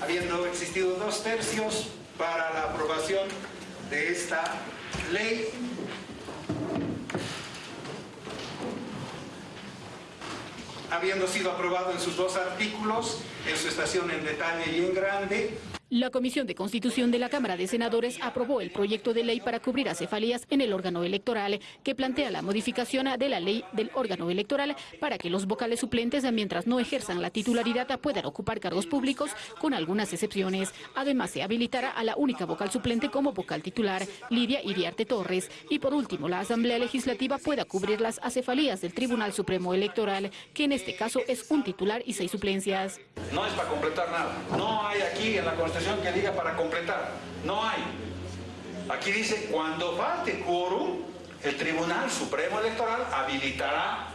Habiendo existido dos tercios para la aprobación de esta ley, habiendo sido aprobado en sus dos artículos, en su estación en detalle y en grande, la Comisión de Constitución de la Cámara de Senadores aprobó el proyecto de ley para cubrir acefalías en el órgano electoral, que plantea la modificación de la ley del órgano electoral para que los vocales suplentes, mientras no ejerzan la titularidad, puedan ocupar cargos públicos, con algunas excepciones. Además, se habilitará a la única vocal suplente como vocal titular, Lidia Iriarte Torres. Y por último, la Asamblea Legislativa pueda cubrir las acefalías del Tribunal Supremo Electoral, que en este caso es un titular y seis suplencias. No es para completar nada. No hay aquí en la Constitución que diga para completar. No hay. Aquí dice, cuando falte quórum, el Tribunal Supremo Electoral habilitará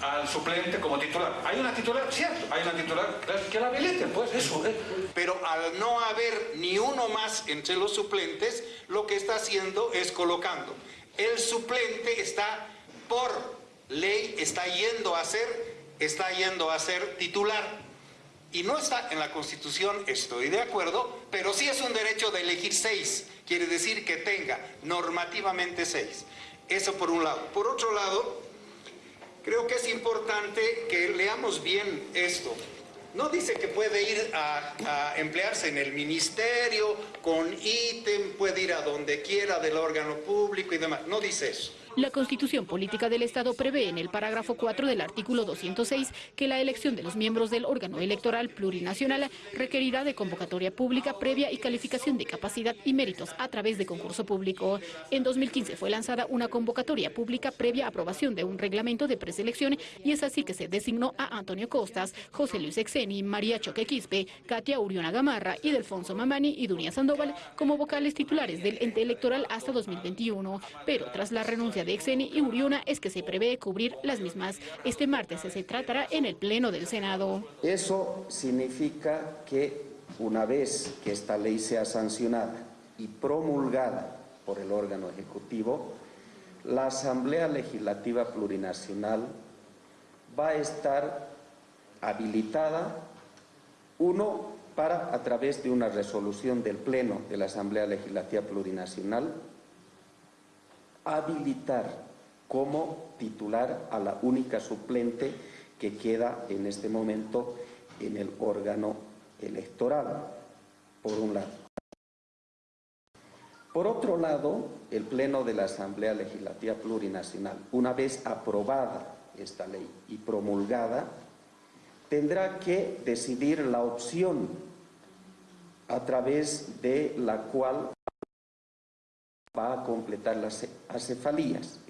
al suplente como titular. Hay una titular, cierto, hay una titular que la habiliten, pues eso. ¿eh? Pero al no haber ni uno más entre los suplentes, lo que está haciendo es colocando. El suplente está por ley, está yendo a ser, está yendo a ser titular y no está en la Constitución, estoy de acuerdo, pero sí es un derecho de elegir seis, quiere decir que tenga normativamente seis. Eso por un lado. Por otro lado, creo que es importante que leamos bien esto. No dice que puede ir a, emplearse en el ministerio, con ítem, puede ir a donde quiera del órgano público y demás. No dice eso. La Constitución Política del Estado prevé en el parágrafo 4 del artículo 206 que la elección de los miembros del órgano electoral plurinacional requerirá de convocatoria pública previa y calificación de capacidad y méritos a través de concurso público. En 2015 fue lanzada una convocatoria pública previa aprobación de un reglamento de preselección y es así que se designó a Antonio Costas, José Luis Exeni, María Choque Quispe, Katia Uriona Gamarra Delfonso Mamani y Dunia Sandoval como vocales titulares del ente electoral hasta 2021, pero tras la renuncia de Exeni y Uriuna es que se prevé cubrir las mismas. Este martes se tratará en el Pleno del Senado. Eso significa que una vez que esta ley sea sancionada y promulgada por el órgano ejecutivo, la Asamblea Legislativa Plurinacional va a estar habilitada, uno, para, a través de una resolución del Pleno de la Asamblea Legislativa Plurinacional, habilitar como titular a la única suplente que queda en este momento en el órgano electoral, por un lado. Por otro lado, el Pleno de la Asamblea Legislativa Plurinacional, una vez aprobada esta ley y promulgada, tendrá que decidir la opción a través de la cual va a completar las acefalías.